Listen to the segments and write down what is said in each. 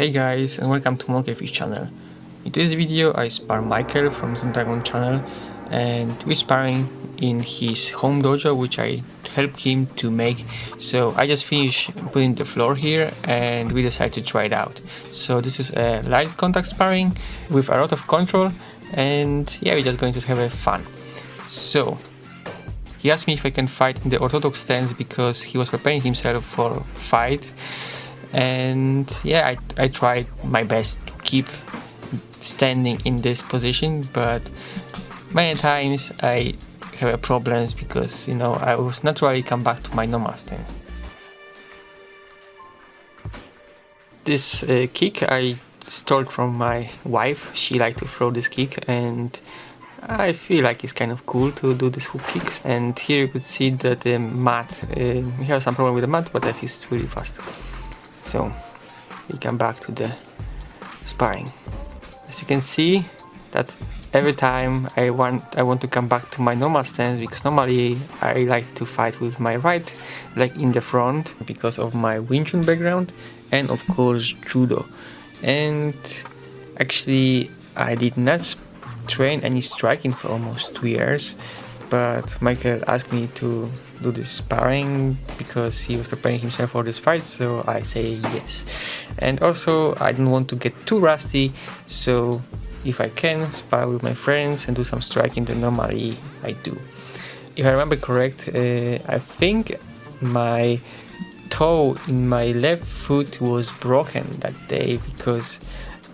Hey guys and welcome to Monkeyfish channel. In today's video I spar Michael from the channel and we're sparring in his home dojo which I helped him to make. So I just finished putting the floor here and we decided to try it out. So this is a light contact sparring with a lot of control and yeah we're just going to have a fun. So he asked me if I can fight in the orthodox stance because he was preparing himself for fight and yeah I, I tried my best to keep standing in this position but many times I have problems because you know I was naturally come back to my normal stance. This uh, kick I stole from my wife, she liked to throw this kick and I feel like it's kind of cool to do these hook kicks and here you could see that the mat, uh, have some problem with the mat but I think it's really fast. So we come back to the sparring. As you can see that every time I want I want to come back to my normal stance because normally I like to fight with my right leg in the front because of my Wing Chun background and of course judo and actually I did not train any striking for almost two years but Michael asked me to do this sparring because he was preparing himself for this fight so I say yes. And also I don't want to get too rusty so if I can spar with my friends and do some striking then normally I do. If I remember correct uh, I think my toe in my left foot was broken that day because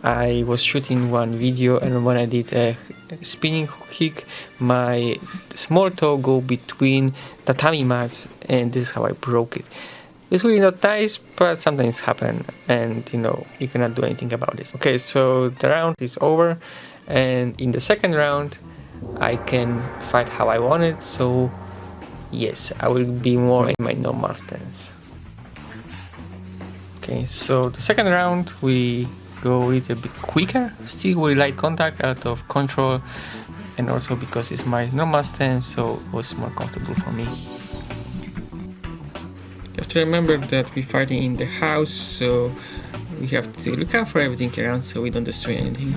I was shooting one video and when I did a spinning kick my small toe go between tatami mats and this is how I broke it. It's really not nice but sometimes happen and you know you cannot do anything about it. Okay so the round is over and in the second round I can fight how I want it so yes I will be more in my normal stance. Okay so the second round we go a little bit quicker, still with light contact, out of control, and also because it's my normal stance, so it was more comfortable for me. You have to remember that we're fighting in the house, so we have to look out for everything around so we don't destroy anything.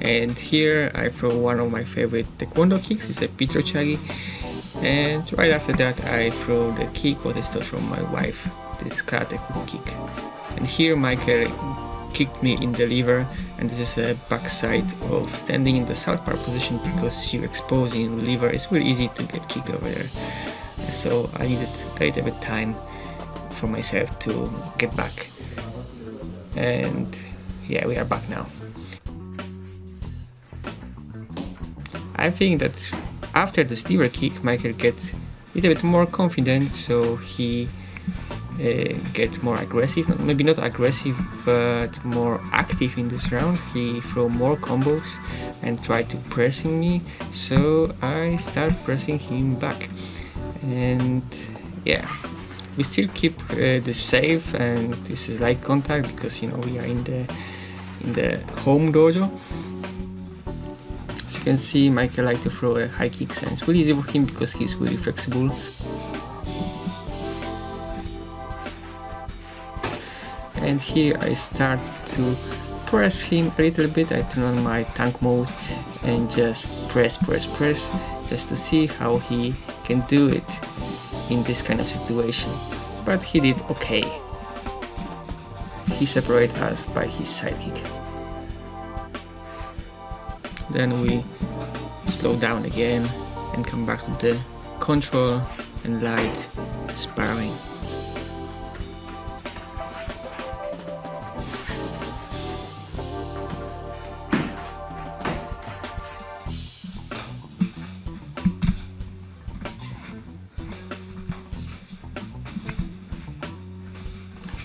And here I throw one of my favorite taekwondo kicks, it's a Pitrochagi and right after that I throw the kick what I stole from my wife, this karate hook kick. And here Michael kicked me in the liver and this is a backside of standing in the south southpaw position because you exposing the liver it's really easy to get kicked over there. So I needed a little bit time for myself to get back. And yeah, we are back now. I think that after the steamer kick, Michael gets a little bit more confident, so he uh, gets more aggressive, maybe not aggressive, but more active in this round. He throw more combos and try to pressing me, so I start pressing him back. And yeah, we still keep uh, the safe and this is light contact because you know we are in the in the home dojo you can see Michael like to throw a high kick and it's really easy for him because he's really flexible. And here I start to press him a little bit, I turn on my tank mode and just press press press just to see how he can do it in this kind of situation. But he did okay. He separated us by his sidekick then we slow down again and come back to the control and light sparring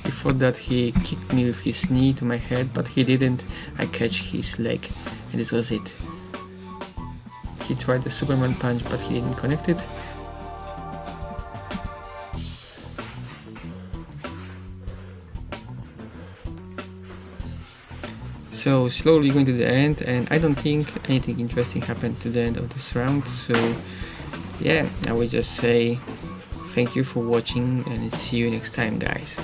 Before that he kicked me with his knee to my head but he didn't, I catch his leg and this was it. He tried the Superman punch but he didn't connect it. So slowly going to the end and I don't think anything interesting happened to the end of this round so yeah I will just say thank you for watching and see you next time guys